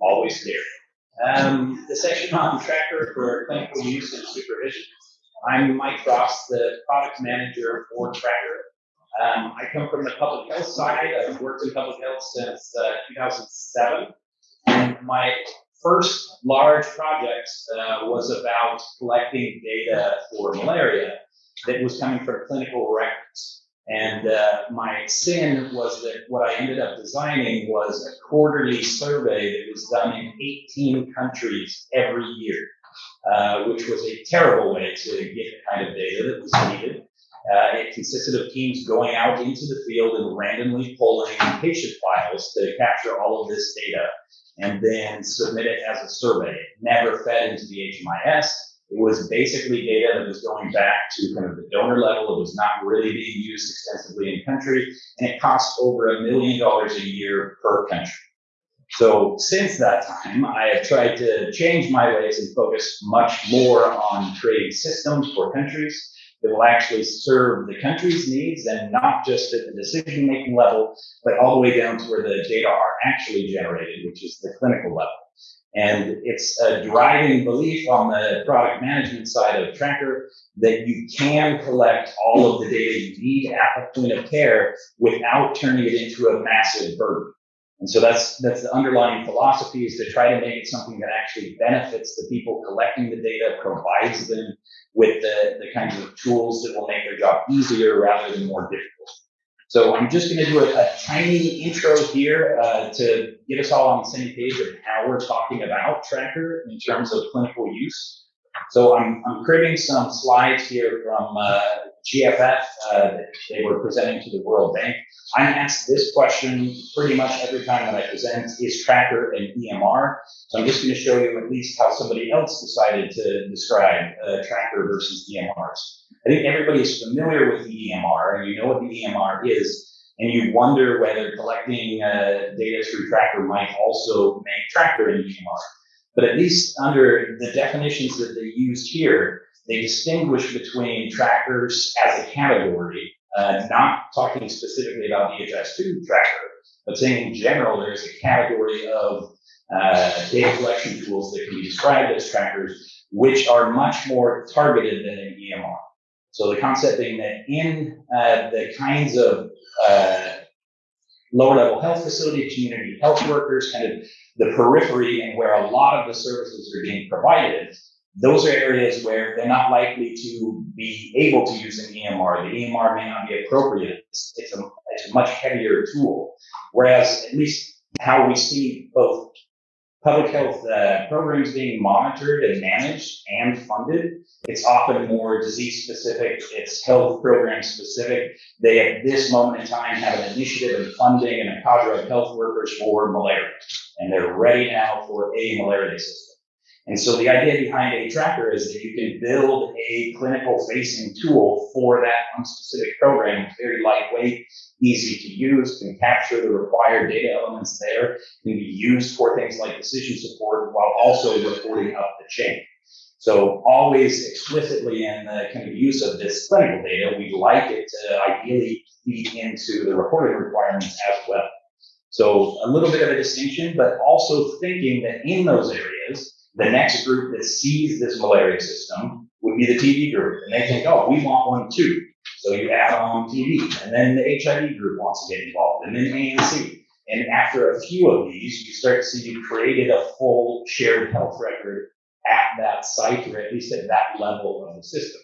always there. Um, the section on tracker for clinical use and supervision. I'm Mike Ross, the product manager for Tracker. Um, I come from the public health side. I've worked in public health since uh, 2007. And my first large project uh, was about collecting data for malaria that was coming from clinical records. And uh, my sin was that what I ended up designing was a quarterly survey that was done in 18 countries every year, uh, which was a terrible way to get the kind of data that was needed. Uh, it consisted of teams going out into the field and randomly pulling patient files to capture all of this data and then submit it as a survey. It never fed into the HMIS. It was basically data that was going back to kind of the donor level. It was not really being used extensively in country, and it cost over a million dollars a year per country. So since that time, I have tried to change my ways and focus much more on creating systems for countries that will actually serve the country's needs and not just at the decision-making level, but all the way down to where the data are actually generated, which is the clinical level. And it's a driving belief on the product management side of Tracker that you can collect all of the data you need at the point of care without turning it into a massive burden. And so that's that's the underlying philosophy is to try to make it something that actually benefits the people collecting the data, provides them with the, the kinds of tools that will make their job easier rather than more difficult. So I'm just going to do a, a, tiny intro here uh, to get us all on the same page of how we're talking about Tracker in terms of clinical use. So I'm, I'm creating some slides here from uh, GFF uh, they were presenting to the World Bank. I'm asked this question pretty much every time that I present, is Tracker an EMR? So I'm just going to show you at least how somebody else decided to describe uh, Tracker versus EMRs. I think everybody is familiar with the EMR, and you know what the EMR is, and you wonder whether collecting uh, data through Tracker might also make Tracker an EMR. But at least under the definitions that they used here, they distinguish between trackers as a category, uh, not talking specifically about DHIS2 tracker, but saying in general there's a category of uh, data collection tools that can be described as trackers, which are much more targeted than an EMR. So the concept being that in uh, the kinds of uh, lower level health facility, community health workers, kind of the periphery and where a lot of the services are being provided, those are areas where they're not likely to be able to use an EMR. The EMR may not be appropriate. It's, it's, a, it's a much heavier tool. Whereas at least how we see both public health uh, programs being monitored and managed and funded, it's often more disease specific, it's health program specific. They at this moment in time have an initiative and funding and a cadre of health workers for malaria. And they're ready now for a malaria system. And so the idea behind a tracker is that you can build a clinical facing tool for that one specific program. It's very lightweight, easy to use, can capture the required data elements there, can be used for things like decision support while also reporting up the chain. So always explicitly in the kind of use of this clinical data, we'd like it to ideally feed into the reporting requirements as well. So a little bit of a distinction, but also thinking that in those areas, the next group that sees this malaria system would be the TB group. And they think, oh, we want one too. So you add on TB. And then the HIV group wants to get involved. And then ANC. And after a few of these, you start to see you've created a full shared health record at that site or at least at that level of the system.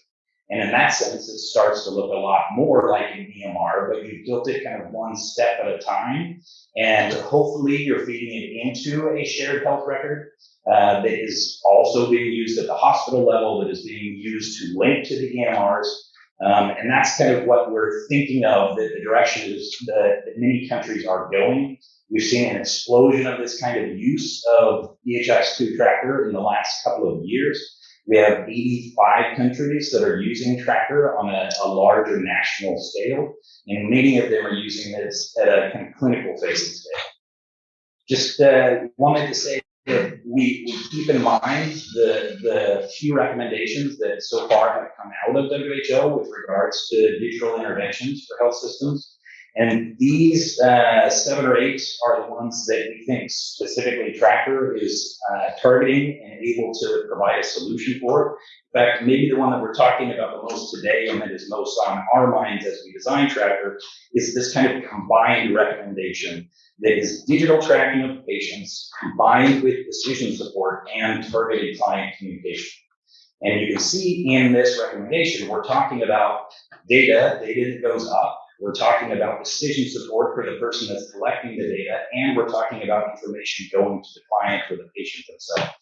And in that sense, it starts to look a lot more like an EMR, but you've built it kind of one step at a time. And hopefully you're feeding it into a shared health record uh, that is also being used at the hospital level, that is being used to link to the EMRs. Um, and that's kind of what we're thinking of, that the direction is that, that many countries are going. We've seen an explosion of this kind of use of DHIS2 tracker in the last couple of years. We have 85 countries that are using Tracker on a, a larger national scale, and many of them are using this at a kind of clinical facing scale. Just uh, wanted to say that we, we keep in mind the, the few recommendations that so far have come out of WHO with regards to digital interventions for health systems. And these uh, seven or eight are the ones that we think specifically Tracker is uh, targeting and able to provide a solution for. In fact, maybe the one that we're talking about the most today and that is most on our minds as we design Tracker is this kind of combined recommendation that is digital tracking of patients combined with decision support and targeted client communication. And you can see in this recommendation, we're talking about data, data that goes up. We're talking about decision support for the person that's collecting the data, and we're talking about information going to the client or the patient themselves.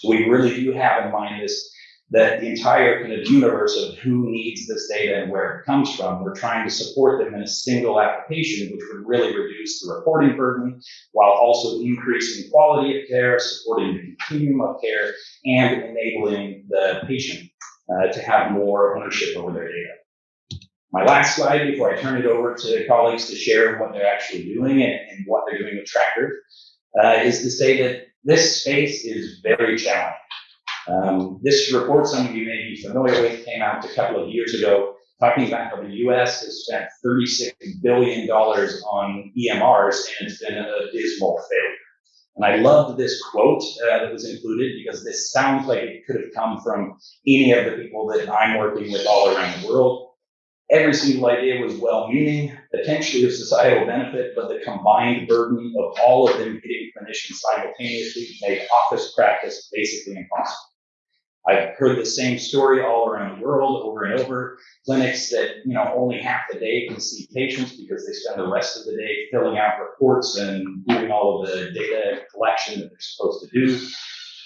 So we really do have in mind this that the entire kind of universe of who needs this data and where it comes from, we're trying to support them in a single application, which would really reduce the reporting burden while also increasing quality of care, supporting the continuum of care, and enabling the patient uh, to have more ownership over their data. My last slide before I turn it over to colleagues to share what they're actually doing and, and what they're doing with Tracker uh, is to say that this space is very challenging. Um, this report, some of you may be familiar with, came out a couple of years ago, talking about how the U.S. has spent $36 billion on EMRs, and it's been a dismal failure. And I loved this quote uh, that was included because this sounds like it could have come from any of the people that I'm working with all around the world. Every single idea was well-meaning, potentially of societal benefit, but the combined burden of all of them hitting clinicians simultaneously made office practice basically impossible. I've heard the same story all around the world over and over. Clinics that, you know, only half the day can see patients because they spend the rest of the day filling out reports and doing all of the data collection that they're supposed to do.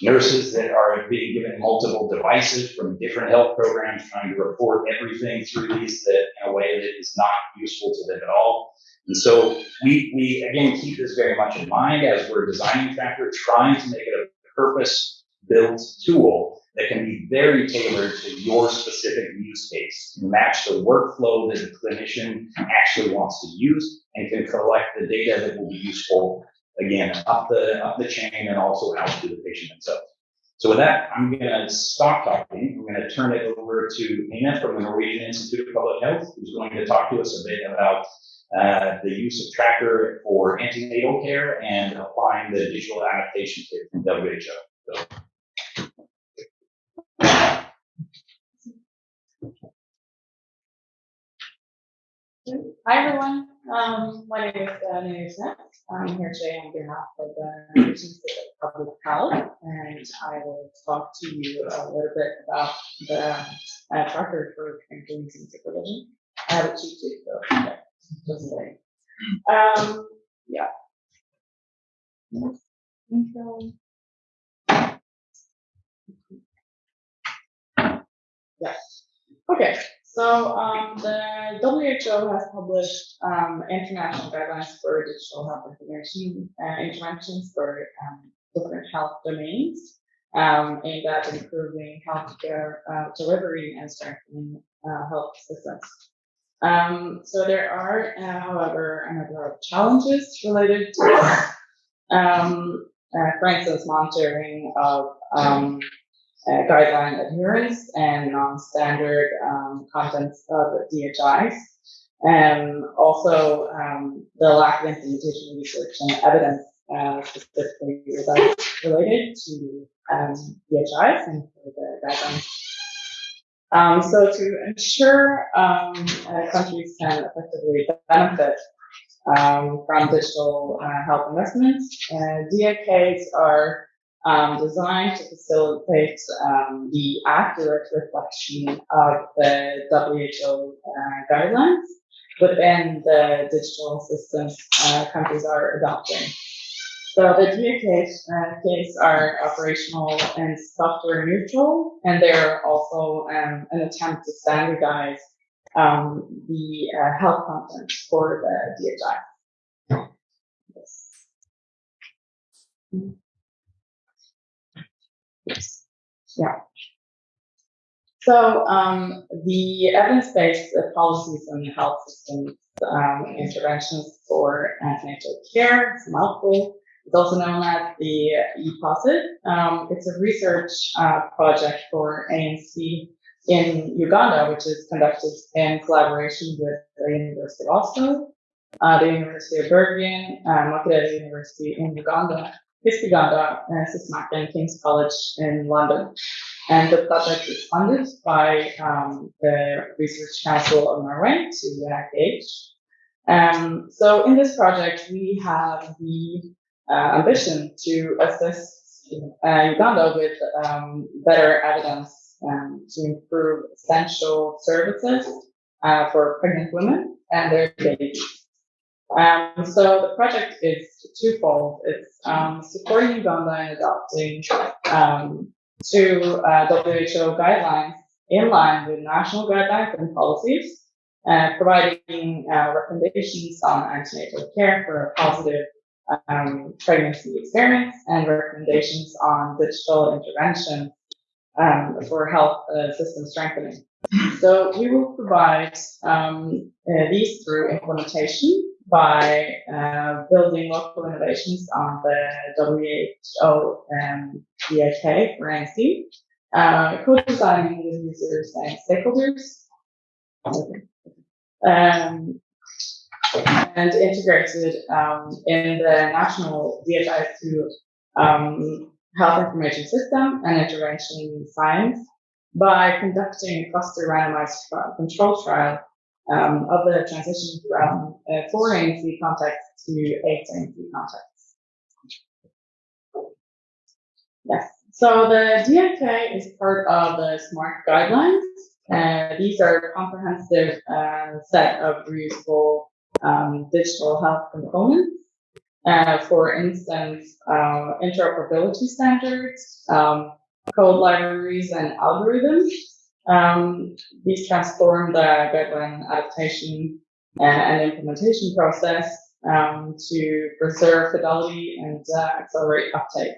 Nurses that are being given multiple devices from different health programs trying to report everything through these that in a way that is not useful to them at all. And so we, we again keep this very much in mind as we're designing Tracker, trying to make it a purpose built tool that can be very tailored to your specific use case, match the workflow that the clinician actually wants to use, and can collect the data that will be useful, again, up the, up the chain and also out to the patient themselves. So with that, I'm going to stop talking. I'm going to turn it over to Nina from the Norwegian Institute of Public Health, who's going to talk to us a bit about uh, the use of Tracker for antenatal care and applying the digital adaptation kit from WHO. So Hi, everyone. Um, my name is uh, Smith. I'm here today on behalf of the Institute of Public Health, and I will talk to you a little bit about the uh, tracker for and supervision. I have a cheat sheet, so okay, just saying. Um, yeah. Yeah. Okay. So um, the WHO has published um, international guidelines for digital health information uh, interventions for um, different health domains um, aimed at improving healthcare uh, delivery and strengthening uh, health systems. Um, so there are, uh, however, a number of challenges related to this. Um, uh, for instance, monitoring of uh, guideline adherence and non-standard um, contents of DHIs. And also um, the lack of implementation research and evidence uh, specifically related to um, DHIs and the guidelines. Um, so to ensure um, uh, countries can effectively benefit um, from digital uh, health investments, uh, DAKs are um, designed to facilitate um, the accurate reflection of the WHO uh, guidelines within the digital systems uh, countries are adopting. So the DAKs uh, are operational and software neutral, and they're also um, an attempt to standardize um, the uh, health content for the DHI. Yes. Yes. Yeah. So um, the evidence-based policies and health systems um, interventions for antenatal care, it's mouthful. It's also known as the EPOSIT. Um, it's a research uh, project for ANC in Uganda, which is conducted in collaboration with the University of Oslo. uh, the University of Bergen, uh, Makerere University in Uganda, HISP Uganda, uh, Sysmac and King's College in London. And the project is funded by um, the Research Council of Norway to NIH. Um, so in this project, we have the uh, ambition to assist uh, Uganda with um, better evidence to improve essential services uh, for pregnant women and their babies. Um, so the project is twofold. It's um, supporting Uganda in adopting um, to uh, WHO guidelines in line with national guidelines and policies, uh, providing uh, recommendations on antenatal care for positive um, pregnancy experience and recommendations on digital intervention um, for health uh, system strengthening. So we will provide um, uh, these through implementation by uh, building local innovations on the WHO um, DAK for ANC, uh, co-designing with users and stakeholders, um, and integrated um, in the national DHIS2 um, health information system and intervention science by conducting cluster randomized control trial um, of the transition from uh, four ANC contacts to eight ANC contacts. Yes. So the DAK is part of the SMART guidelines. Uh, these are a comprehensive uh, set of reusable um, digital health components. Uh, for instance, uh, interoperability standards, um, code libraries, and algorithms. Um, these transform the guideline adaptation and, and implementation process um, to preserve fidelity and uh, accelerate uptake.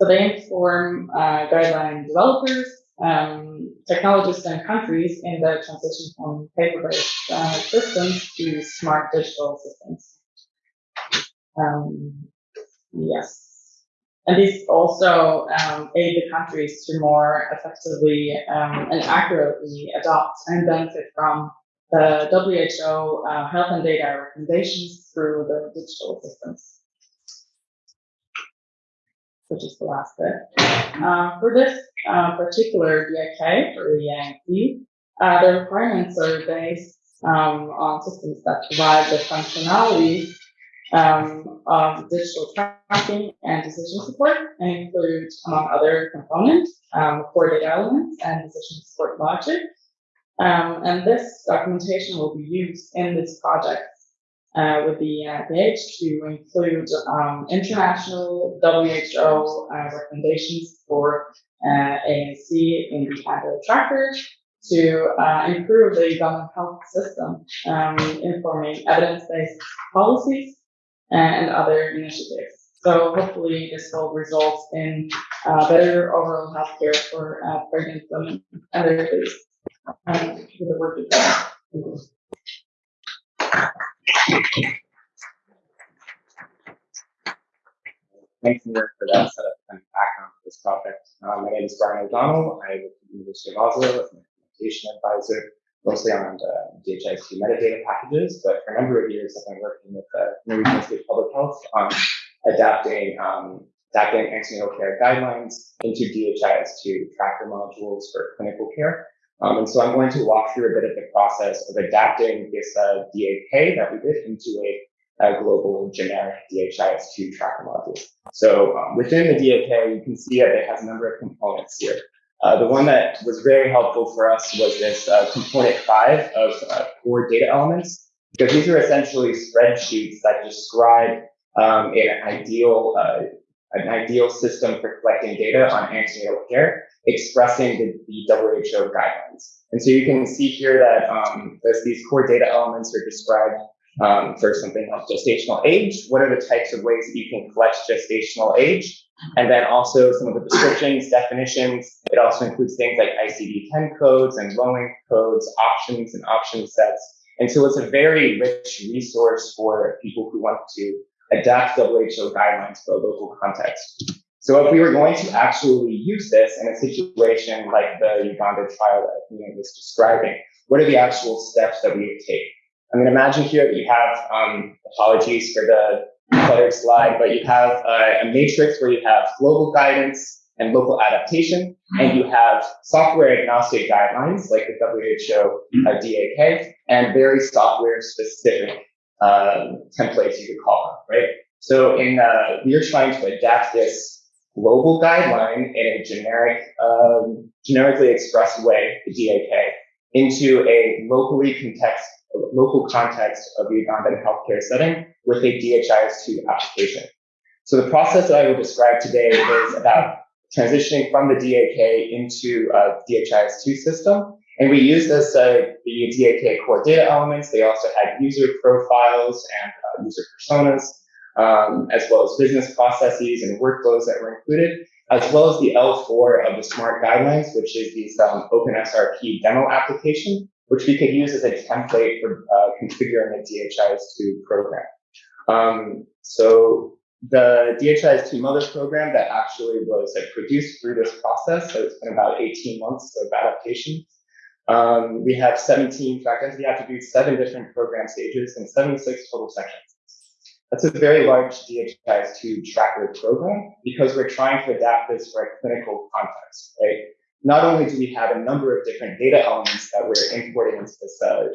So they inform uh, guideline developers, um, technologists, and countries in the transition from paper-based uh, systems to smart digital systems. Um, yes. And this also um, aid the countries to more effectively um, and accurately adopt and benefit from the WHO uh, health and data recommendations through the digital systems. Which is the last bit. Uh, for this uh, particular DAK, for the ANC, uh, the requirements are based um, on systems that provide the functionality um, of digital tracking and decision support and include, among other components, um, core data elements and decision support logic. Um, and this documentation will be used in this project uh, with the NIH to include um, international WHO uh, recommendations for uh, ANC in the Android tracker to uh, improve the government health system, um, informing evidence-based policies and other initiatives. So hopefully this will result in uh, better overall healthcare for uh, pregnant women and their babies. Um, the work. Thanks, Nick, for that setup and background for this topic. Um, my name is Brian O'Donnell. I work at the University of Oslo as an implementation advisor, mostly on uh, DHIS2 metadata packages. But for a number of years, I've been working with the Norwegian State Public Health on adapting um, adapting antenatal care guidelines into DHIS2 tracker modules for clinical care. Um, and so I'm going to walk through a bit of the process of adapting this uh, DAK that we did into a a global generic DHIS2 tracker module. So um, within the DAK, you can see that it has a number of components here. Uh, the one that was very helpful for us was this uh, component five of uh, core data elements, because these are essentially spreadsheets that describe um, an ideal uh, an ideal system for collecting data on antenatal care, expressing the, the WHO guidelines. And so you can see here that um, these core data elements are described um, for something like gestational age. What are the types of ways that you can collect gestational age? And then also some of the descriptions, definitions. It also includes things like ICD-10 codes and LOINC codes, options and option sets. And so it's a very rich resource for people who want to adapt WHO guidelines for a local context. So if we were going to actually use this in a situation like the Uganda trial that Ian was describing, what are the actual steps that we would take? I mean, imagine here that you have, um, apologies for the cluttered slide, but you have a matrix where you have global guidance and local adaptation, and you have software agnostic guidelines like the WHO uh, DAK, and very software specific um, templates you could call them, right? So in uh, we are trying to adapt this global guideline in a generic, um, generically expressed way, the DAK, into a locally context, local context of the Ugandan healthcare setting with a DHIS2 application. So the process that I will describe today is about transitioning from the DAK into a DHIS2 system. And we used this, uh, the DAK core data elements. They also had user profiles and uh, user personas, um, as well as business processes and workflows that were included, as well as the L4 of the SMART guidelines, which is the um, OpenSRP demo application, which we could use as a template for uh, configuring a DHIS2 program. Um, so the DHIS2 mother program that actually was like, produced through this process, so it's been about 18 months of adaptation. Um, we have 17 track entity attributes, seven different program stages, and 76 total sections. That's a very large DHIS2 tracker program because we're trying to adapt this for a clinical context, right? Not only do we have a number of different data elements that we're importing into this uh, uh,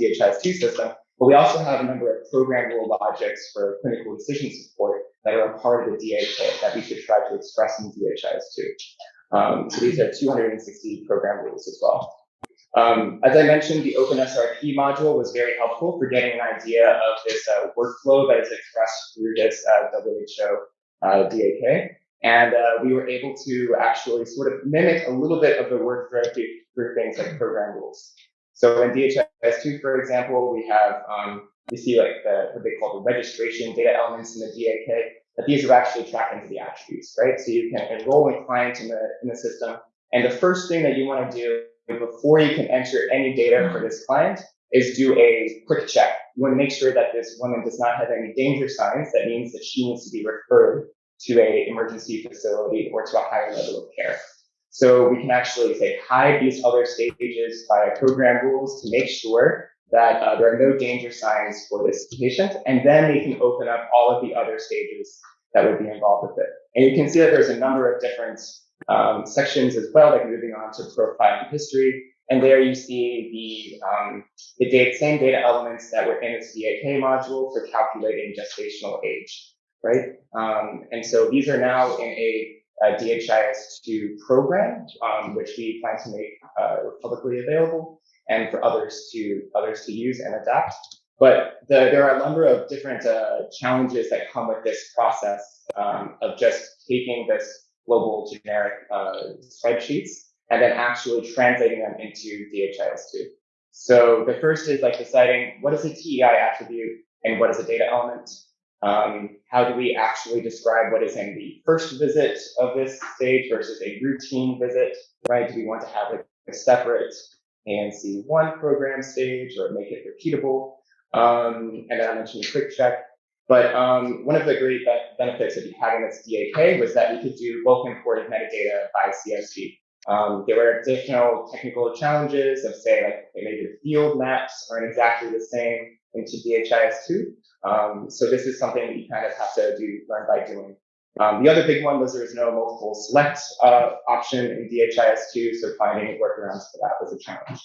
DHIS2 system, but we also have a number of programmable logics for clinical decision support that are a part of the DAK that we should try to express in DHIS2. Um, so these are 260 program rules as well. Um, as I mentioned, the OpenSRP module was very helpful for getting an idea of this uh, workflow that is expressed through this uh, WHO uh, DAK. And uh, we were able to actually sort of mimic a little bit of the work workflow through things like program rules. So in DHIS2, for example, we have, um, we see like the, what they call the registration data elements in the DAK, that these are actually tracked entity attributes, right? So you can enroll a client in the, in the system. And the first thing that you want to do before you can enter any data for this client is do a quick check. You want to make sure that this woman does not have any danger signs. That means that she needs to be referred to a emergency facility or to a higher level of care. So we can actually say hide these other stages via program rules to make sure that uh, there are no danger signs for this patient, and then we can open up all of the other stages that would be involved with it. And you can see that there's a number of different um, sections as well, like moving on to profile and history. And there you see the, um, the data, same data elements that were in the DAK module for calculating gestational age, right? Um, and so these are now in a, a DHIS2 program, um, which we plan to make uh, publicly available and for others to others to use and adapt. But the, there are a number of different uh, challenges that come with this process um, of just taking this global generic uh, spreadsheets and then actually translating them into DHIS2. So the first is like deciding what is a TEI attribute and what is a data element. Um, how do we actually describe what is in the first visit of this stage versus a routine visit, right? Do we want to have a, a separate ANC1 program stage or make it repeatable? Um, and then I mentioned a quick check. But um, one of the great benefits of having this DAK was that we could do bulk imported metadata by CSV. Um, there were additional technical challenges of say like maybe the field maps aren't exactly the same into DHIS2. Um, so this is something that you kind of have to do learn by doing. Um, the other big one was there was no multiple select uh, option in DHIS2, so finding workarounds for that was a challenge.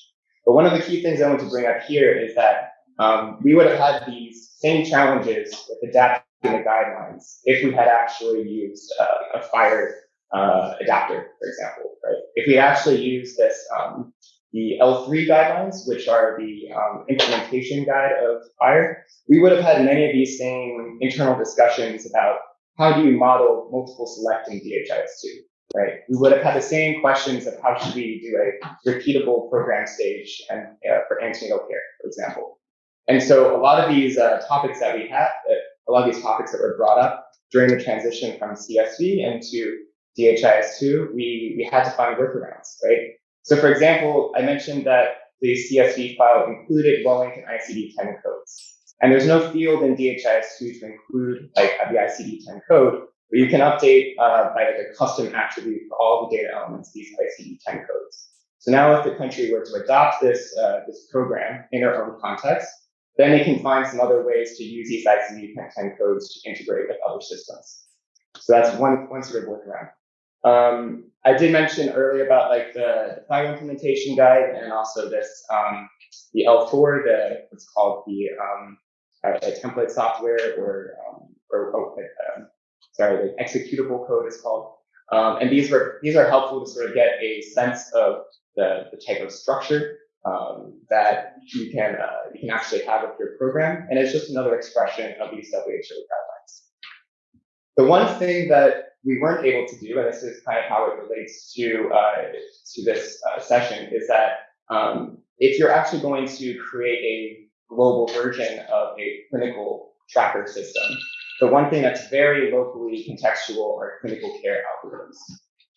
But one of the key things I want to bring up here is that um, we would have had these same challenges with adapting the guidelines if we had actually used uh, a FHIR uh, adapter, for example, right? If we actually used this, um, the L3 guidelines, which are the um, implementation guide of FHIR, we would have had many of these same internal discussions about how do you model multiple select in DHIS2, right? We would have had the same questions of how should we do a repeatable program stage and uh, for antenatal care, for example. And so a lot of these uh, topics that we had, uh, a lot of these topics that were brought up during the transition from CSV into DHIS2, we, we had to find workarounds, right? So for example, I mentioned that the CSV file included Wellington ICD-10 codes. And there's no field in DHIS2 to include like the ICD-10 code, but you can update uh, by like a custom attribute for all the data elements, these ICD-10 codes. So now if the country were to adopt this, uh, this program in their own context, then they can find some other ways to use these ICD-10 codes to integrate with other systems. So that's one, one sort of workaround. Um, I did mention earlier about like the, the FHIR implementation guide and also this, um, the L4, the, what's called the, um, uh, template software or, um, or, oh, um, sorry, the executable code is called. Um, and these were, these are helpful to sort of get a sense of the, the type of structure um, that you can uh, you can actually have with your program, and it's just another expression of these WHO guidelines. The one thing that we weren't able to do, and this is kind of how it relates to uh, to this uh, session, is that um, if you're actually going to create a global version of a clinical tracker system, the one thing that's very locally contextual are clinical care algorithms.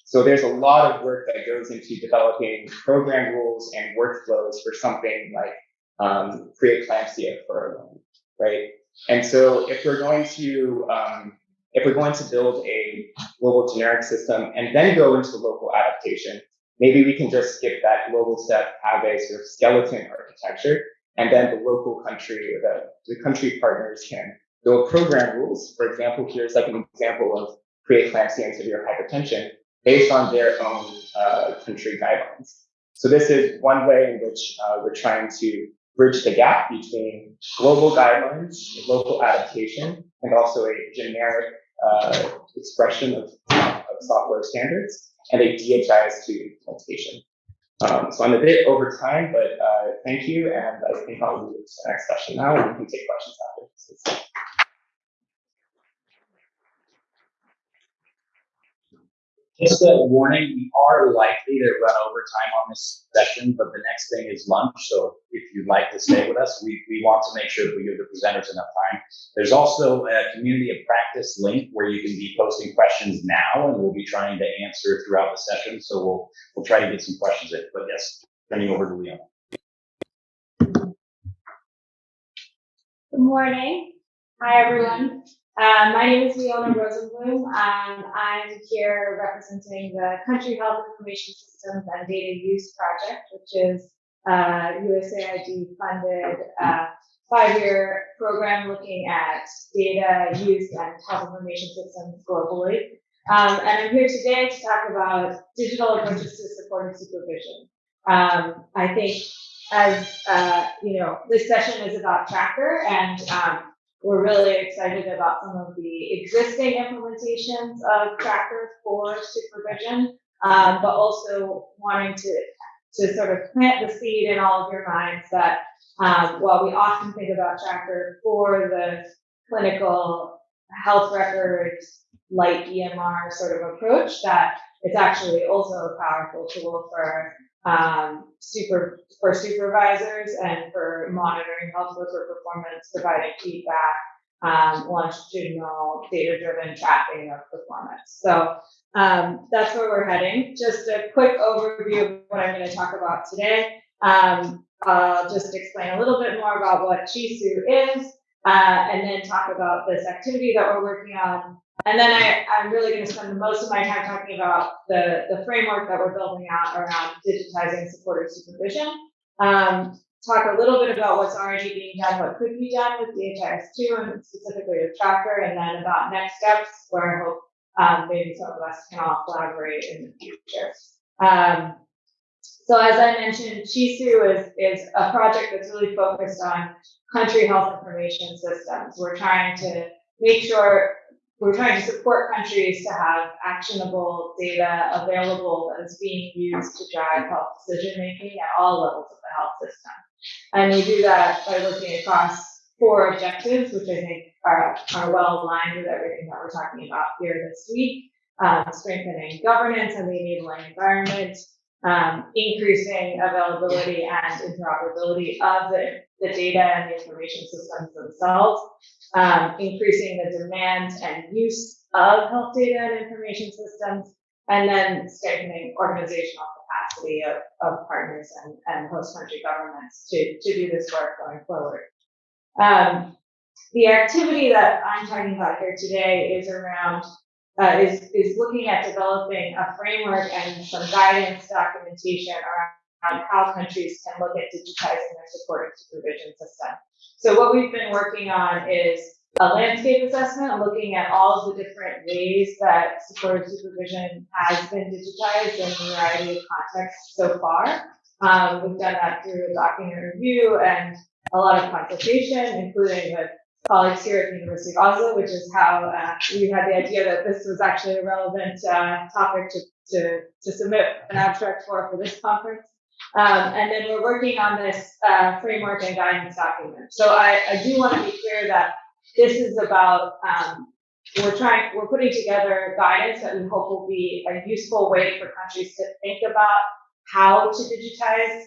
So there's a lot of work that goes into developing program rules and workflows for something like um, preeclampsia for a woman, right? And so if we're going to um, if we're going to build a global generic system and then go into local adaptation, maybe we can just skip that global step, have a sort of skeleton architecture, and then the local country the, the country partners can build program rules. For example, here's like an example of preeclampsia and severe hypertension based on their own uh, country guidelines. So this is one way in which uh, we're trying to bridge the gap between global guidelines, local adaptation, and also a generic uh, expression of, of, software standards and a DHIS2 implementation. Um, so I'm a bit over time, but uh, thank you, and I think I'll move to the next session now, and we can take questions after. Just a warning, we are likely to run over time on this session, but the next thing is lunch. So if you'd like to stay with us, we, we want to make sure that we give the presenters enough time. There's also a community of practice link where you can be posting questions now, and we'll be trying to answer throughout the session. So we'll we'll try to get some questions in. But yes, turning over to Leon. Good morning. Hi, everyone. Um, my name is Leona Rosenblum. Um, I'm here representing the Country Health Information Systems and Data Use Project, which is uh, USAID funded uh, five-year program looking at data use and health information systems globally. Um, and I'm here today to talk about digital approaches to supporting supervision. Um, I think as, uh, you know, this session is about Tracker and um, we're really excited about some of the existing implementations of Tracker for supervision, um, but also wanting to, to sort of plant the seed in all of your minds that um, while we often think about Tracker for the clinical health records light EMR sort of approach, that it's actually also a powerful tool for um, super for supervisors and for monitoring health worker performance, providing feedback, um, longitudinal data-driven tracking of performance. So um, that's where we're heading. Just a quick overview of what I'm going to talk about today. Um, I'll just explain a little bit more about what Chisu is, uh, and then talk about this activity that we're working on and then I, I'm really going to spend most of my time talking about the, the framework that we're building out around digitizing supported supervision. Um, talk a little bit about what's already being done, what could be done with DHIS2 and specifically with Tracker, and then about next steps where I hope um, maybe some of us can all collaborate in the future. Um, so as I mentioned, Chisu is, is a project that's really focused on country health information systems. We're trying to make sure we're trying to support countries to have actionable data available that is being used to drive health decision making at all levels of the health system. And we do that by looking across four objectives, which I think are, are well aligned with everything that we're talking about here this week. Um, strengthening governance and the enabling environment, um, increasing availability and interoperability of the, the data and the information systems themselves, um, increasing the demand and use of health data and information systems, and then strengthening organizational capacity of, of partners and, and host country governments to, to do this work going forward. Um, the activity that I'm talking about here today is around uh, is, is looking at developing a framework and some guidance documentation around how countries can look at digitizing their supportive supervision system. So what we've been working on is a landscape assessment, looking at all of the different ways that supportive supervision has been digitized in a variety of contexts so far. Um, we've done that through a document review and a lot of consultation, including with colleagues here at the University of Oslo, which is how uh, we had the idea that this was actually a relevant uh, topic to, to, to submit an abstract for for this conference. Um, and then we're working on this uh, framework and guidance document. So I, I do want to be clear that this is about um, we're trying we're putting together guidance that we hope will be a useful way for countries to think about how to digitize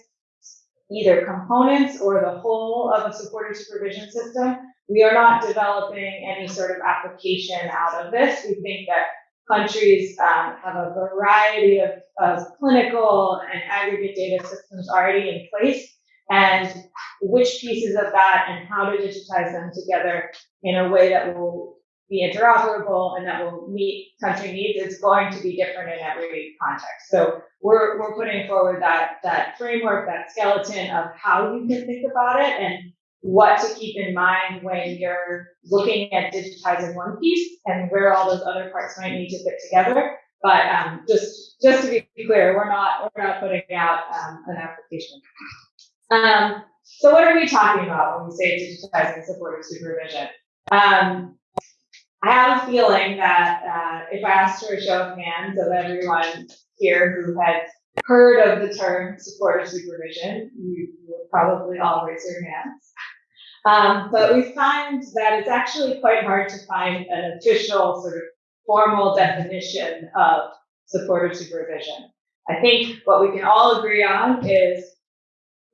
either components or the whole of a supported supervision system. We are not developing any sort of application out of this. We think that countries um, have a variety of, of clinical and aggregate data systems already in place and which pieces of that and how to digitize them together in a way that will be interoperable and that will meet country needs is going to be different in every context. So we're, we're putting forward that, that framework, that skeleton of how you can think about it and what to keep in mind when you're looking at digitizing one piece and where all those other parts might need to fit together. But um, just just to be clear, we're not we're not putting out um, an application. Um, so what are we talking about when we say digitizing supportive supervision? Um, I have a feeling that uh, if I asked for a show of hands of everyone here who had heard of the term supportive supervision, you, you would probably all raise your hands. Um, but we find that it's actually quite hard to find an official sort of formal definition of supportive supervision. I think what we can all agree on is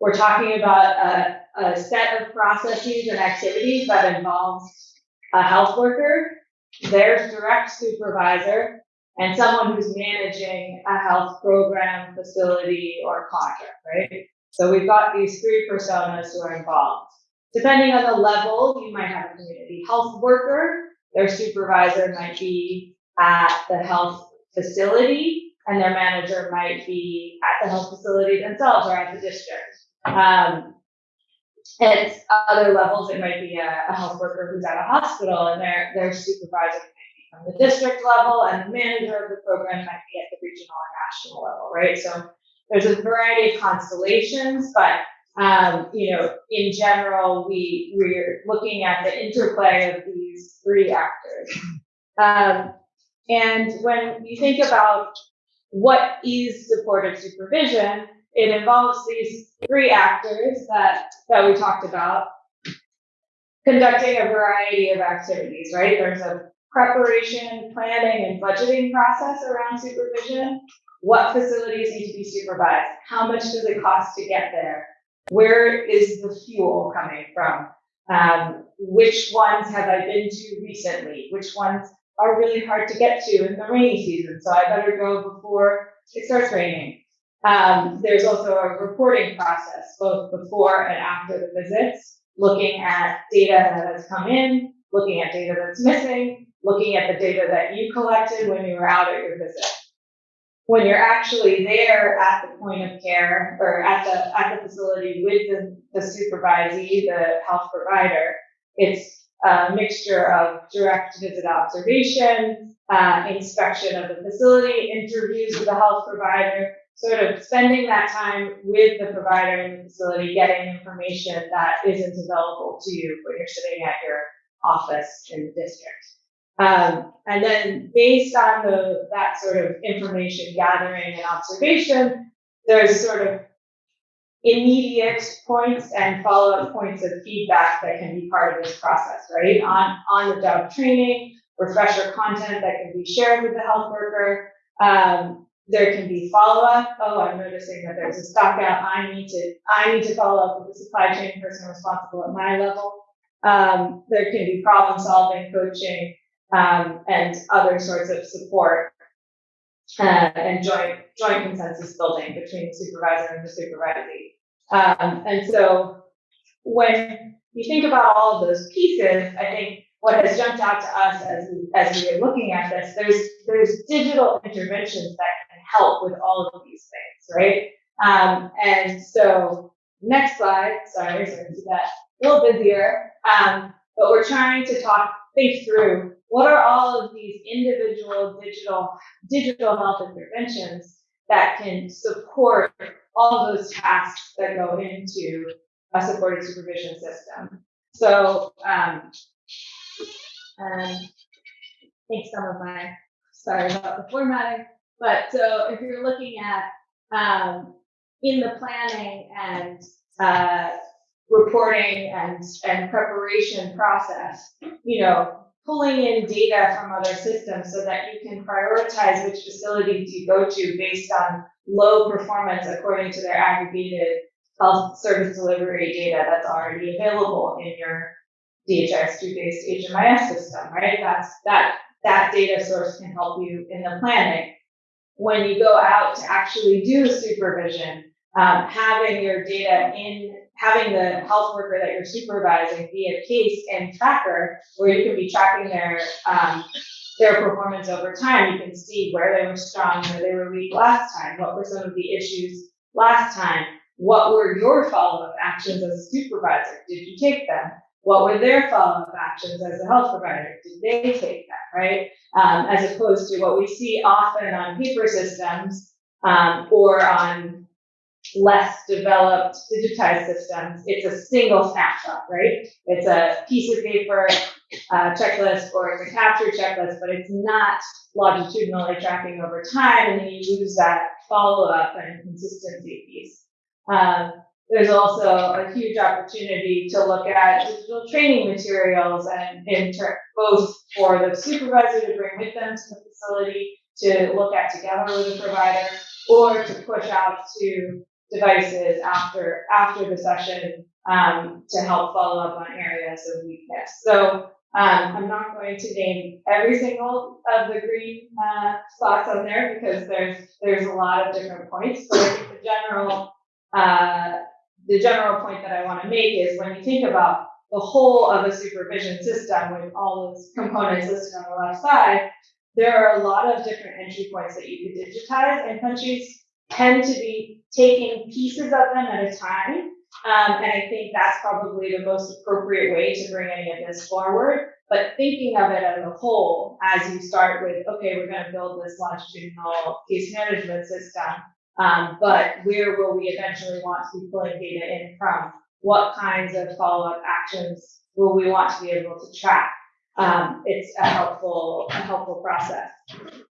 we're talking about a, a set of processes and activities that involves a health worker, their direct supervisor, and someone who's managing a health program, facility, or contract, right? So we've got these three personas who are involved. Depending on the level, you might have a community health worker, their supervisor might be at the health facility, and their manager might be at the health facility themselves or at the district. Um, at other levels, it might be a, a, health worker who's at a hospital and their, their supervisor might be from the district level and the manager of the program might be at the regional or national level, right? So there's a variety of constellations, but um, you know, in general, we we're looking at the interplay of these three actors. Um, and when you think about what is supportive supervision, it involves these three actors that, that we talked about conducting a variety of activities, right? There's a preparation, planning, and budgeting process around supervision. What facilities need to be supervised? How much does it cost to get there? Where is the fuel coming from? Um, which ones have I been to recently? Which ones are really hard to get to in the rainy season? So I better go before it starts raining. Um, there's also a reporting process, both before and after the visits, looking at data that has come in, looking at data that's missing, looking at the data that you collected when you were out at your visit. When you're actually there at the point of care or at the at the facility with the, the supervisee, the health provider, it's a mixture of direct visit observation, uh, inspection of the facility, interviews with the health provider, sort of spending that time with the provider in the facility, getting information that isn't available to you when you're sitting at your office in the district. Um, and then based on the, that sort of information gathering and observation, there's sort of immediate points and follow-up points of feedback that can be part of this process, right? On, on the job training, refresher content that can be shared with the health worker, um, there can be follow-up. Oh, I'm noticing that there's a stock out. I need to, I need to follow up with the supply chain person responsible at my level. Um, there can be problem solving, coaching, um, and other sorts of support uh, and joint joint consensus building between the supervisor and the supervisee. Um, and so when you think about all of those pieces, I think what has jumped out to us as we, as we are looking at this, there's there's digital interventions that help with all of these things, right? Um, and so next slide, sorry, so I can see that a little busier. Um, but we're trying to talk, think through what are all of these individual digital, digital health interventions that can support all of those tasks that go into a supported supervision system. So, um, and I think some of my, sorry about the formatting, but so if you're looking at, um, in the planning and, uh, reporting and, and preparation process, you know, pulling in data from other systems so that you can prioritize which facilities you go to based on low performance according to their aggregated health service delivery data that's already available in your DHIS2 based HMIS system, right? That's that that data source can help you in the planning. When you go out to actually do supervision, um, having your data in having the health worker that you're supervising be a case and tracker where you can be tracking their um, their performance over time. You can see where they were strong, where they were weak last time, what were some of the issues last time, what were your follow-up actions as a supervisor? Did you take them? What were their follow-up actions as a health provider? Did they take that, right? Um, as opposed to what we see often on paper systems um, or on less developed digitized systems, it's a single snapshot, right? It's a piece of paper uh, checklist or it's a capture checklist, but it's not longitudinally tracking over time, and then you lose that follow-up and consistency piece. Um, there's also a huge opportunity to look at digital training materials and inter- both for the supervisor to bring with them to the facility to look at together with the provider or to push out to devices after after the session um, to help follow up on areas of weakness. So um, I'm not going to name every single of the green uh, spots on there because there's there's a lot of different points. But I think the general uh, the general point that I want to make is when you think about the whole of a supervision system with all those components listed on the left side, there are a lot of different entry points that you could digitize, and countries tend to be taking pieces of them at a time. Um, and I think that's probably the most appropriate way to bring any of this forward. But thinking of it as a whole, as you start with, okay, we're going to build this longitudinal case management system, um, but where will we eventually want to be pulling data in from? What kinds of follow-up actions will we want to be able to track? Um, it's a helpful, a helpful process.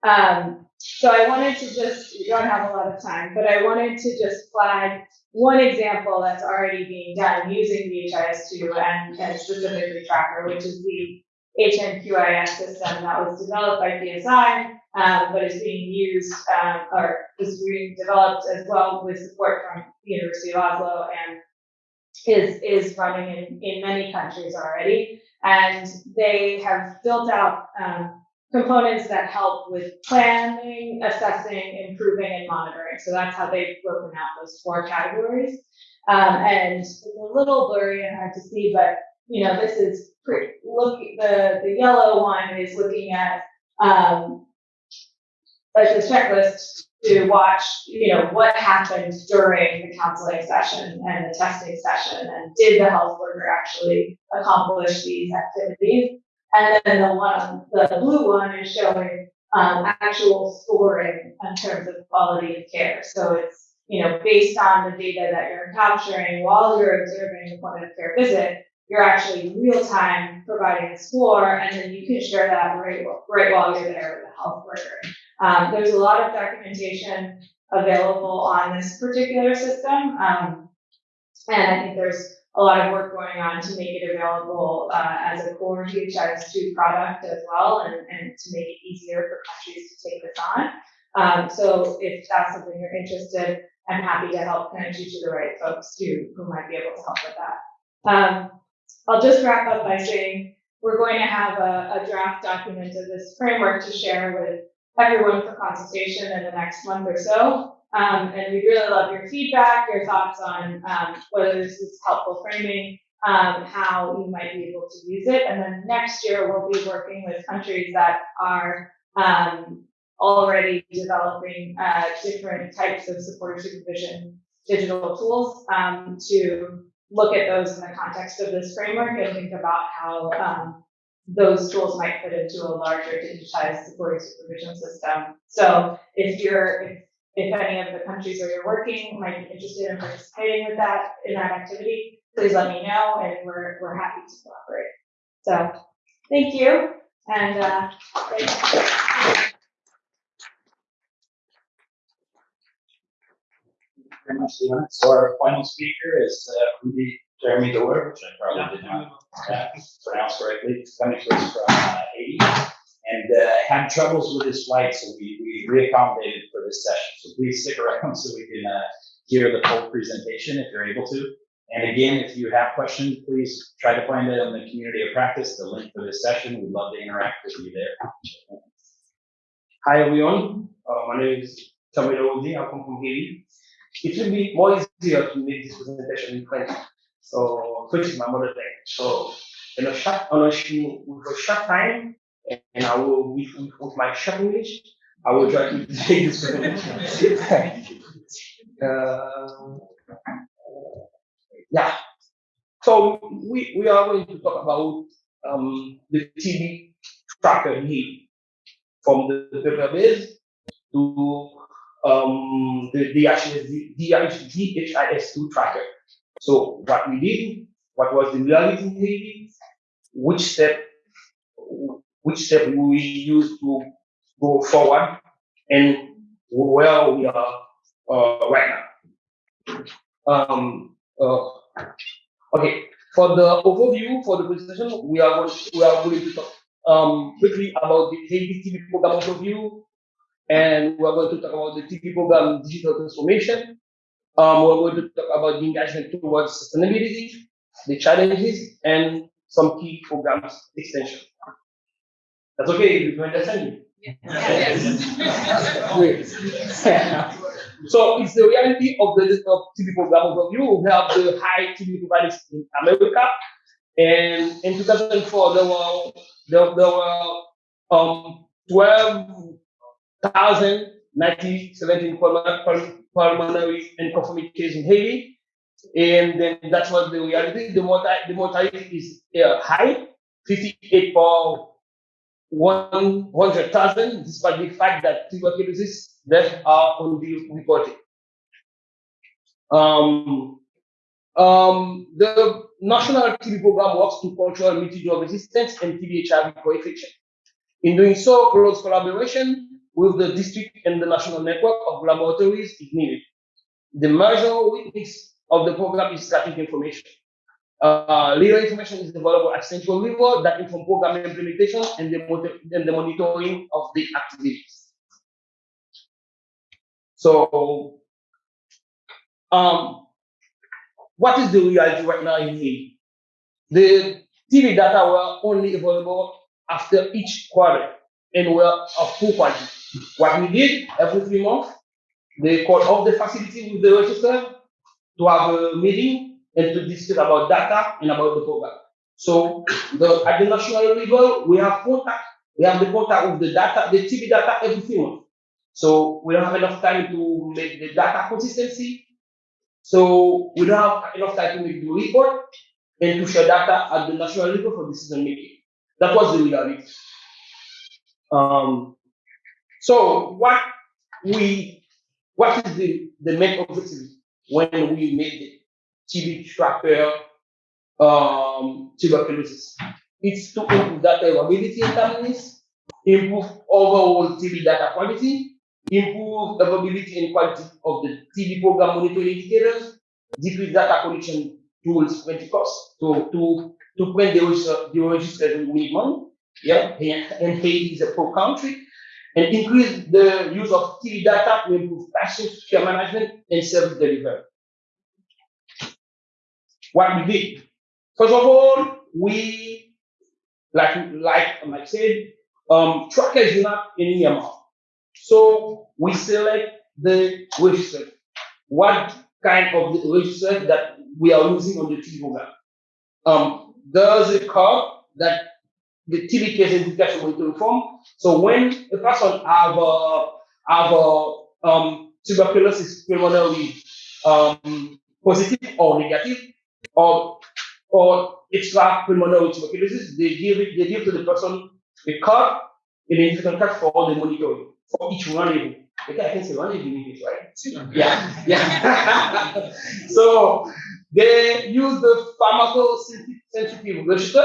Um, so I wanted to just, we don't have a lot of time, but I wanted to just flag one example that's already being done using DHIS2 and, and specifically Tracker, which is the HNQIS system that was developed by PSI, um, but is being used um, or is being developed as well with support from the University of Oslo and is is running in, in many countries already. And they have built out um, components that help with planning, assessing, improving, and monitoring. So that's how they've broken out those four categories. Um, and it's a little blurry and hard to see, but you know, this is pretty, look, the, the yellow one is looking at, um, like the checklist to watch, you know, what happened during the counseling session and the testing session, and did the health worker actually accomplish these activities? And then the one, the blue one is showing um, actual scoring in terms of quality of care. So it's, you know, based on the data that you're capturing while you're observing the point of care visit, you're actually real time providing a score, and then you can share that right, right while you're there with the health worker. Um, there's a lot of documentation available on this particular system, um, and I think there's a lot of work going on to make it available uh, as a core DHIS2 product as well, and, and to make it easier for countries to take this on. Um, so if that's something you're interested, I'm happy to help connect you to the right folks too, who might be able to help with that. Um, I'll just wrap up by saying we're going to have a, a draft document of this framework to share with everyone for consultation in the next month or so. Um, and we'd really love your feedback, your thoughts on um, whether this is helpful framing, um, how you might be able to use it. And then next year, we'll be working with countries that are um, already developing uh, different types of supporter supervision digital tools um, to look at those in the context of this framework and think about how um, those tools might fit into a larger digitized supporter supervision system. So if you're, if, if any of the countries where you're working might be interested in participating with that, in that activity, please let me know and we're, we're happy to collaborate. So, thank you. And, uh, thank- you. Very much. So our final speaker is uh, Ruby Jeremy Doer, which I probably did not uh, pronounce correctly, coming to us from uh, Haiti. And uh, had troubles with his flight, so we, we reaccommodated for this session. So please stick around so we can uh, hear the full presentation if you're able to. And again, if you have questions, please try to find it on the community of practice, the link for this session. We'd love to interact with you there. Hi everyone, uh, my name is Samuel Odi, I come from Haiti. It will be more easier to make this presentation in French. So French is my mother tongue. So in a short, on a, with a short time, and I will with, with, my short English, I will try to take this presentation. uh, yeah. So we, we are going to talk about um, the TB tracker Haiti from the the paper base to um, the DHIS, DHIS2 tracker. So what we did, what was the reality in Haiti, which step, which step we used to go forward, and where we are uh, right now. Um, uh, okay, for the overview for the presentation, we are going, we are going to talk um, quickly about the Haiti TB program overview, and we're going to talk about the TB program digital transformation. Um, we're going to talk about the engagement towards sustainability, the challenges, and some key programs extension. That's okay, you understand me? Great. So it's the reality of the of TB program overview. We have the high TB providers in America, and in 2004 there were there, there were um 12,017 pulmonary and cases in Haiti, and then that's what the reality. The mortality the mortality is uh, high, 58 per 100,000, despite the fact that tuberculosis deaths are only reported. Um, um, the national TB program works to control multi-drug resistance and TB HIV co-infection. In doing so, close collaboration with the district and the national network of laboratories is needed. The major weakness of the program is static information. Uh, little information is available at central level that inform program implementation and the, and the monitoring of the activities. So, um, what is the reality right now in Haiti? The TB data were only available after each quarter and were of poor quality. What we did every three months, they called off the facility with the register to have a meeting and to discuss about data and about the program. So the, at the national level, we have contact, we have the contact with the data, the TB data every three months. So we don't have enough time to make the data consistency. So we don't have enough time to make the report and to share data at the national level for decision making. That was the reality. Um, so what we, what is the, the main objective when we made the TB tracker um, tuberculosis? It's to improve data availability and timeliness, improve overall TB data quality, improve the availability and quality of the TB program monitoring indicators, decrease data collection tools plenty costs to to to print the register the register we. Yeah, and, and Haiti is a poor country. And increase the use of TB data to improve patient care management and service delivery. What we did, first of all, we like like Mike said, um, tracker is not in EMR. So we select the register. What kind of register that we are using on the TB program? Um, there's a card that the TB case identification monitoring form. So when a person have a have a um, tuberculosis pulmonary um, positive or negative, or or extra pulmonary tuberculosis, they give it, they give to the person a card, an identification card for all the monitoring for each rendezvous. Okay, I can say rendezvous in English, right? Yeah, yeah. so they use the pharmacosensitive register,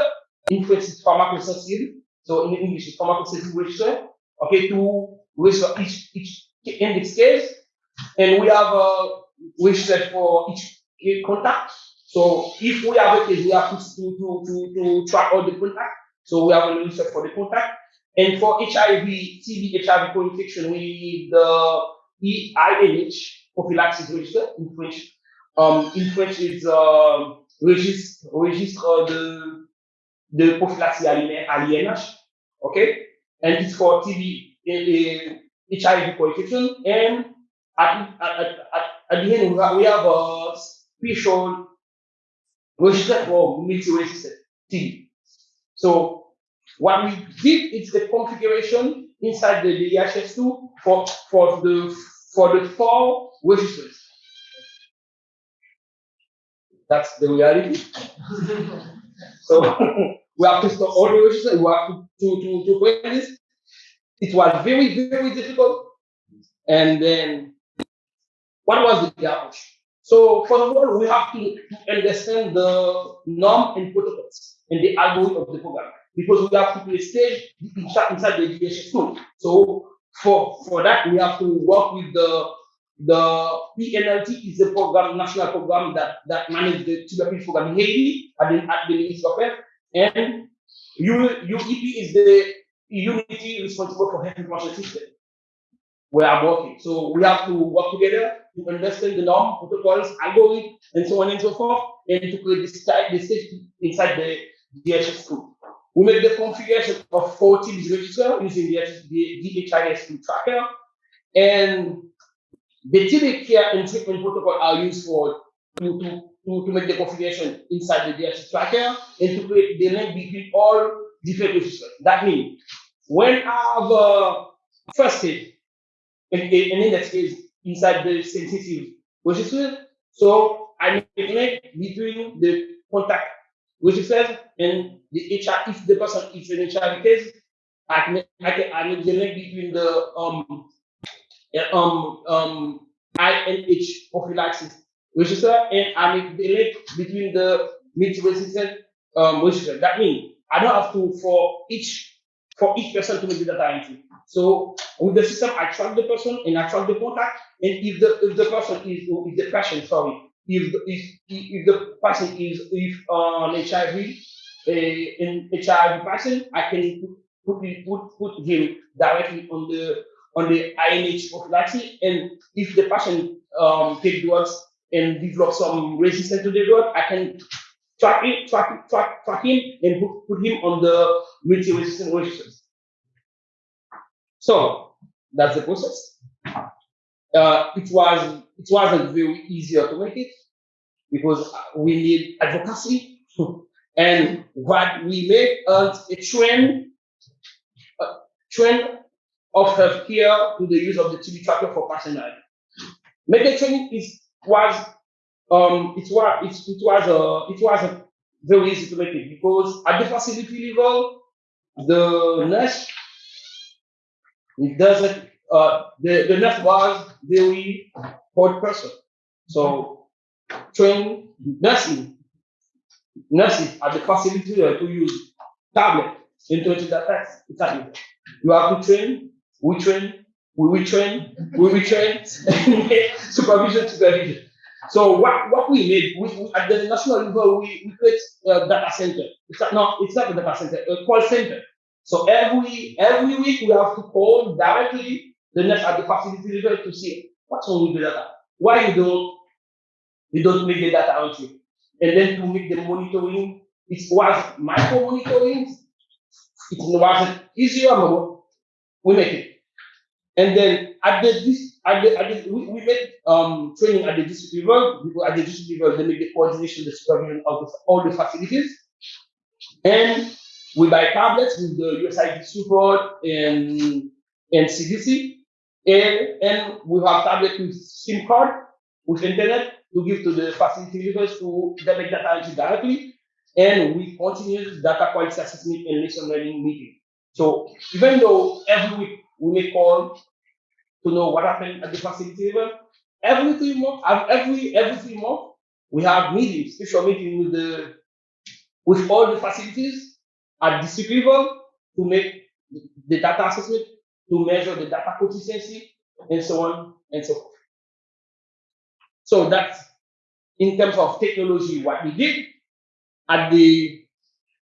in French it's pharmacosensitive, so in English it's pharmacosensitive register, okay, to register each, each index case. And we have a register for each contact. So if we have a case, we have to, to, to, to, track all the contact. So we have a register for the contact. And for HIV, TB, HIV co-infection, we need the INH prophylaxis register in French. Um, in French, it's um, registre, registre de, de prophylaxie à l'INH, okay? And it's for TB, HIV co-infection. And at, at, at, at, the end, we have, we have a special register for multi-resistant TB. So what we did is the configuration inside the DHIS2 for, for the for the four registers. That's the reality. so we have to store all the registers, we have to, to, to, to this. It was very, very difficult. And then what was the approach? So first of all, we have to understand the norm and protocols and the algorithm of the program because we have to play stage inside, inside the education tool. So for, for that, we have to work with the the PNLT is a program, national program that, that manages the tuberculosis program in Haiti at the Ministry of Health. And UEP is the unity responsible for health information system where I'm working. So we have to work together to understand the norm, protocols, algorithms, and so on and so forth, and to create this type, stage inside the DHS group. We make the configuration of four teams register using the, the DHIS2 tracker, and the TB care and treatment protocol are used for to, to, to, to make the configuration inside the DHS tracker and to create the link between all different registers. That means when I have a first aid, and, and in that case, inside the sensitive register, so I make a link between the contact registers and the HR, if the person is an HIV case, I can, I I make the link between the, um, uh, um, um, INH prophylaxis register and I make the link between the multi-resistant um, register. That means I don't have to for each for each person to make the data entry. So with the system, I track the person and I track the contact. And if the if the person is if the patient, sorry, if the, if if the person is if uh, an HIV a an HIV person, I can put put, put put him directly on the on the INH prophylaxis. And if the patient um, take drugs and develop some resistance to the drug, I can track it, track, track, track him and put, put him on the multi-resistant registers. So that's the process. Uh, it was it wasn't very easy to make it because we need advocacy and what we made is a trend, a trend of healthcare to the use of the TB tracker for personnel. Medical is was um it was it, it was a it was very easy to make it because at the facility level the nurse it doesn't uh the, the nurse was very hard person. So train nursing nurses at the facility to use tablet into text. It's. You have to train we train, we retrain, we retrain, supervision, supervision. So what, what we made, we, we- at the national level, we, we create a data center. It's not, no, it's not a data center, a call center. So every, every week we have to call directly the nurse at the facility level to see what's wrong with the data. Why you don't, you don't make the data entry. And then to make the monitoring, it was micro monitoring. It wasn't easier, but we make it. And then at the at the, at the we, we made um training at the district level, because at the district level they make the coordination, the supervision of the, all the facilities. And we buy tablets with the USAID support and, and CDC. And, and we have tablets with SIM card, with internet to give to the facility leaders to make data entry directly. And we continue data quality assessment and lesson learning meeting. So even though every week we may call to know what happened at the facility level, every three months, every every three months, we have meetings, special meeting with the with all the facilities at district level to make the data assessment, to measure the data consistency, and so on and so forth. So that's in terms of technology, what we did. At the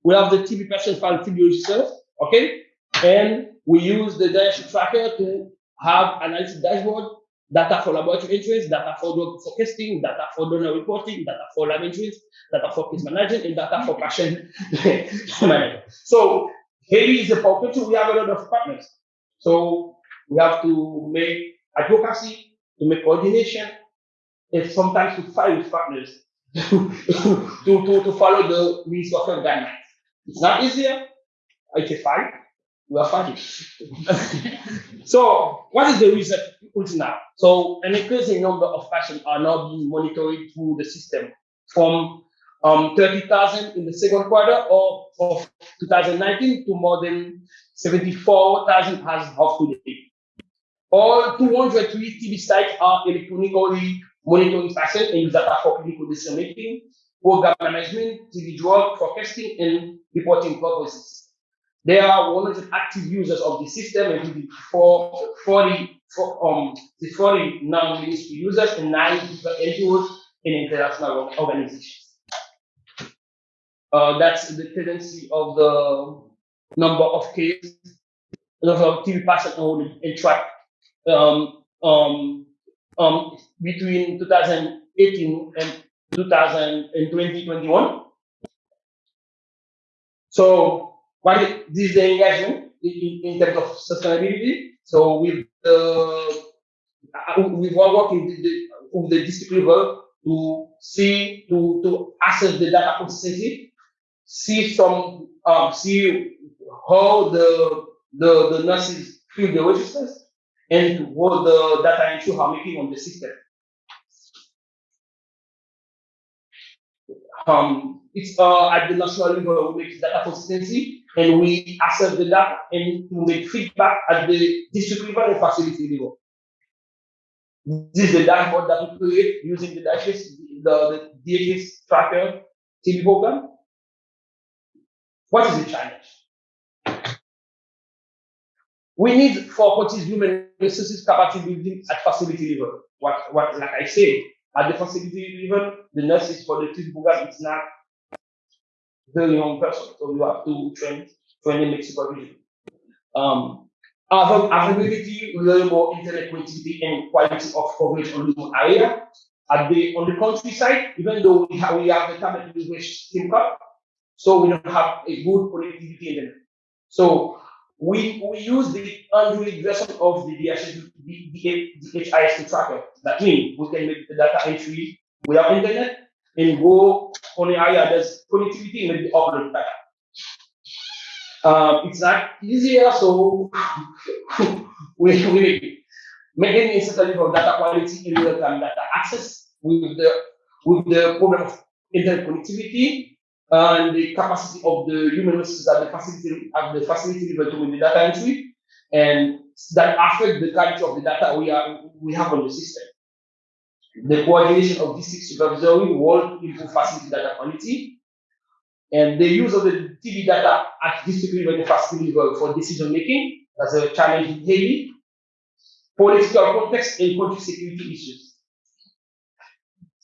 we have the TB patient file TB okay, and we use the dietary tracker to have analysis dashboard, data for laboratory entries, data for drug forecasting, data for donor reporting, data for lab entries, data for case management, and data for patient management. So Haley is a partner. We have a lot of partners. So we have to make advocacy, to make coordination, and sometimes to fight with partners to, to, to follow the Ministry of guidelines. It's not easier. It's a fight. We are fighting. so what is the reason until now? So an increasing number of patients are now being monitored through the system from um, 30,000 in the second quarter of, of 2019 to more than 74,000 as of today. All 203 TB sites are electronically monitoring patients and use data for clinical decision making, program management, TB drug forecasting, and reporting purposes. There are 100 active users of the system, including four, 40, four, um, 40 non-ministry users and nine different NGOs in international organizations. Uh, that's the tendency of the number of cases, of TB patients enrolled in track um, um, um, between 2018 and 2021. So is, this is the engagement in, in terms of sustainability. So with the we are working with the, with the district level to see to to assess the data consistency, see some um, see how the the the nurses fill the registers and what the data entry are making on the system. Um, it's uh, at the national level we make data consistency and we assess the data and we make feedback at the district level and facility level. This is the dashboard that we create using the DHS, the, the DHS tracker TB program. What is the challenge? We need for what is human resources capacity building at facility level. What, what, like I said, at the facility level, the nurses for the TB program, it's not very young person, so you have to train, train make supervision. Um, availability, reliable internet connectivity, and quality of coverage on the area. At the on the countryside, even though we have we have the tablet which SIM card, so we don't have a good connectivity internet. So we we use the Android version of the DHIS, tracker. That means we can make the data entry without internet and go on the area connectivity and the upload data. Um, it's not easier, so we, we making necessary for data quality in real-time data access with the with the problem of internet connectivity and the capacity of the human resources at the facility at the facility level to the data entry, and that affect the quality of the data we are we have on the system. The coordination of district supervisory will improve facility data quality, and the use of the TB data at district level facility level for decision making. That's a challenge in Haiti. Political context and country security issues.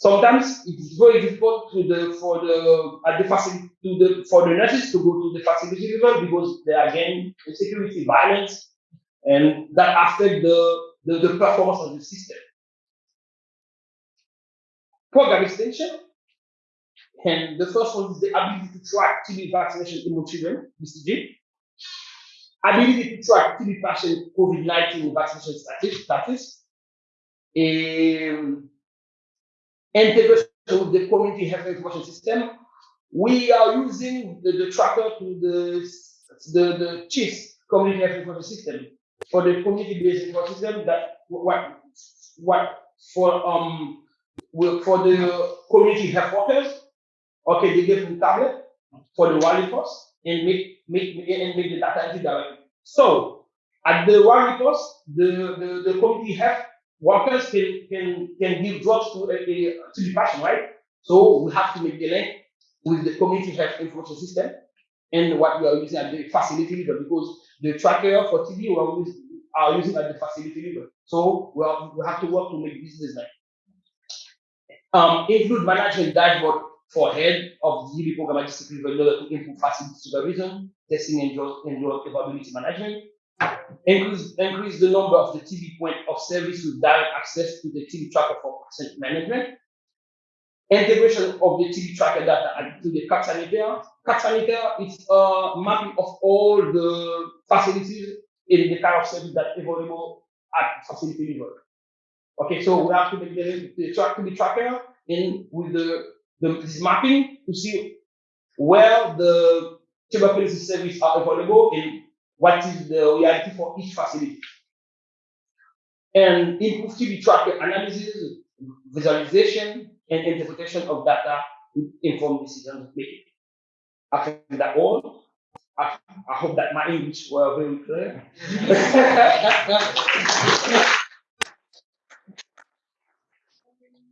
Sometimes it's very difficult to the for the at the to the for the nurses to go to the facility level because they are again insecurity, violence, and that affect the, the, the performance of the system. Program extension, and the first one is the ability to track TB vaccination in children, BCG. Ability to track TB patient COVID-19 vaccination status, integration with the community health information system, we are using the, the tracker to the, the, the Community Health Information System, for the community-based information system that, what, what, for, um, for the community health workers, okay, they give the tablet for the Wally post and make, make, and make the data entry directly. So, at the Wally post, the, the, the community health workers can, can, can give drugs to a, a, to the patient, right? So we have to make the link with the community health information system and what we are using at the facility level because the tracker for TB we are, us- are using at the facility level. So we, are, we have to work to make this design. Um, include management dashboard for head of the program at in order to improve facility supervision, testing and drug, and drug capability management. Increase, increase the number of the TB point of service with direct access to the TB tracker for patient management integration of the TB tracker data to the carte sanitaire. carte sanitaire is a mapping of all the facilities in the kind of service that available at facility level. Okay, so we have to make the, the track to the tracker in with the, the this mapping to see where the tuberculosis service are available and what is the reality for each facility. And improve TB tracker analysis, visualization, and interpretation of data to inform decision making. I think that all. I, I hope that my English were very clear.